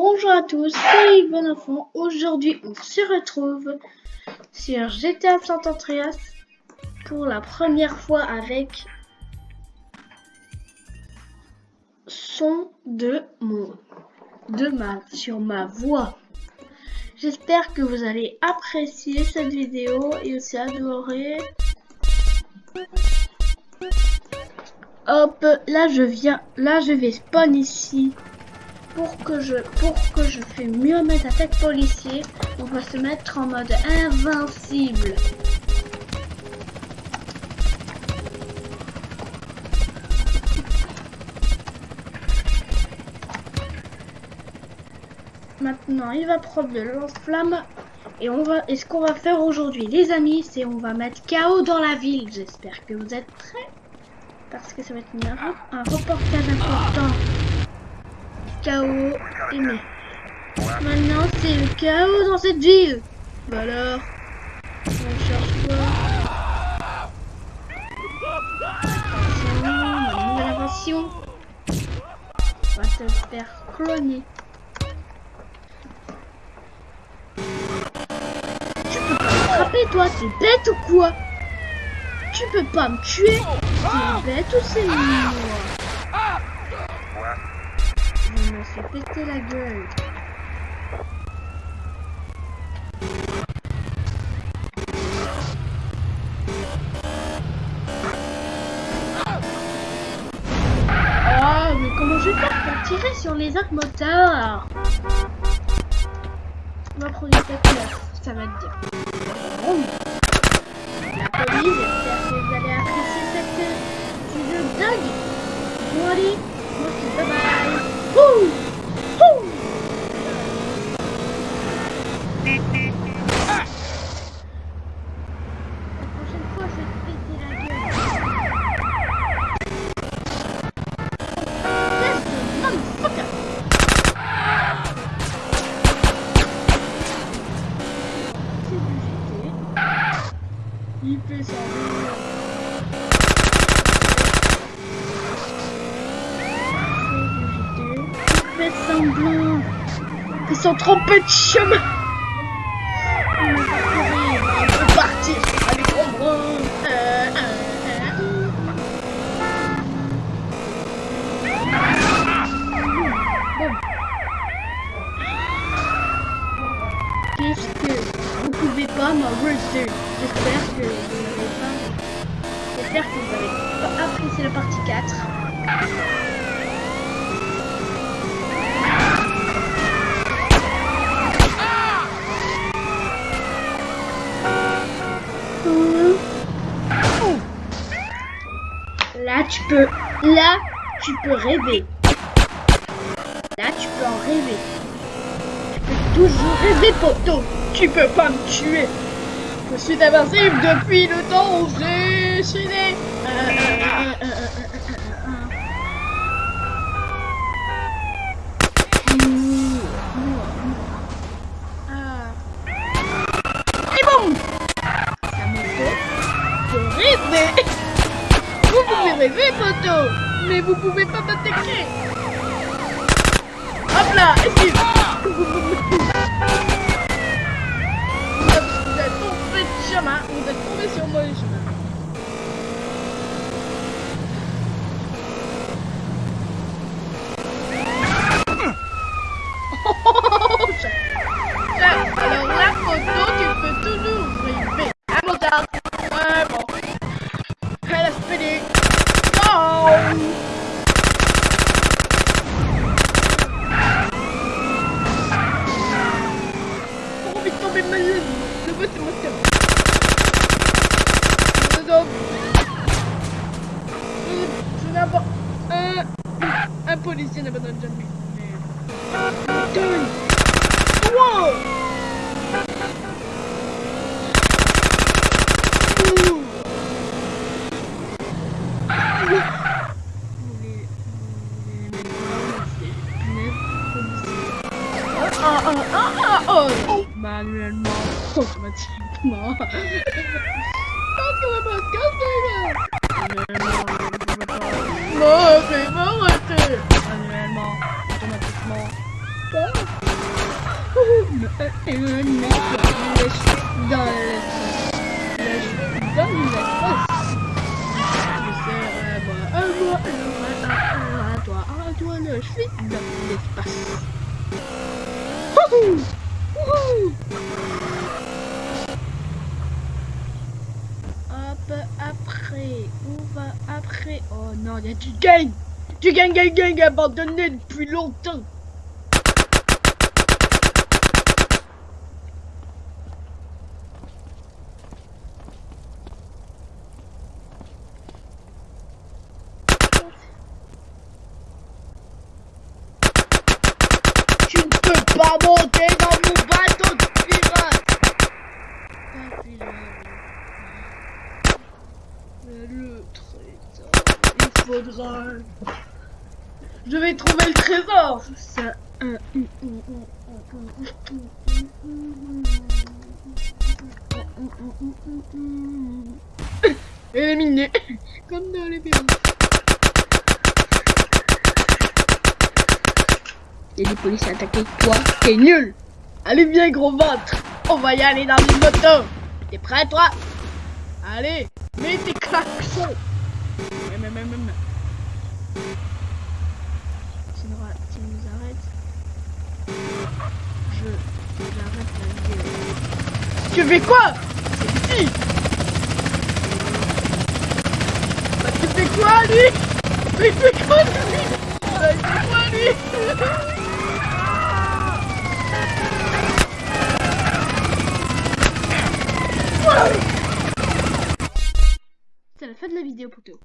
Bonjour à tous, c'est Yves Enfant. Aujourd'hui, on se retrouve sur GTA San Andreas pour la première fois avec son de mon de ma sur ma voix. J'espère que vous allez apprécier cette vidéo et aussi adorer. Hop, là je viens, là je vais spawn ici pour que je pour que je fais mieux mettre attaques policier, on va se mettre en mode invincible. Maintenant, il va prendre de lance-flamme et on va ce qu'on va faire aujourd'hui les amis, c'est on va mettre chaos dans la ville. J'espère que vous êtes prêts parce que ça va être un reportage important chaos aimé. Maintenant, c'est le chaos dans cette ville. Bah alors, on cherche quoi? Attention, nouvelle invention. On va te faire cloner. Tu peux pas me frapper, toi T'es bête ou quoi? Tu peux pas me tuer T'es bête ou c'est moi je me suis pété la gueule. Oh, mais comment je vais faire pour tirer sur les autres va prendre une tête ça va te dire. La police, j'espère que vous allez apprécier cette vidéo dingue. Bon allez, bye bye. Motherfucker! C'est du GT. Il fait ça. Fait semblant qu'ils sont trompés de chemin. On va partir avec Ombre. Euh. Qu'est-ce que vous pouvez pas m'arrêter J'espère que vous n'avez pas. J'espère que vous avez pas apprécié la partie 4. Là, tu peux, là, tu peux rêver. Là, tu peux en rêver. Tu peux toujours rêver, poteau. Tu peux pas me tuer. Je suis invincible depuis le temps où j'ai suis. Et rêver. Rêver, poteau, mais vous pouvez pas m'attaquer. Hop là, esquive. Vous êtes tombé de chemin, vous êtes tombé sur moi chemin. Un... Un policier n'abandonne jamais. Deux. Ah, ah, ah, ah, oh. Manuellement, automatiquement. Parce que le podcast l'espace. Hop, après, on va après? Oh non, il y a du gang! Du gang, gang, gang abandonné depuis longtemps! Tu bateau de pirate Pas pirate. Mais le trésor, il faudra... Je vais trouver le trésor Ça... Éliminé Comme dans les pirates. Et les policiers attaqués, toi, t'es nul. Allez viens gros ventre. On va y aller dans une moto. T'es prêt toi? Allez, mets tes klaxons. Tu nous, tu arrêtes? Je... Fais quoi? C'est ici. Bah tu fais quoi quoi lui? Bah, C'est la fin de la vidéo, poteau.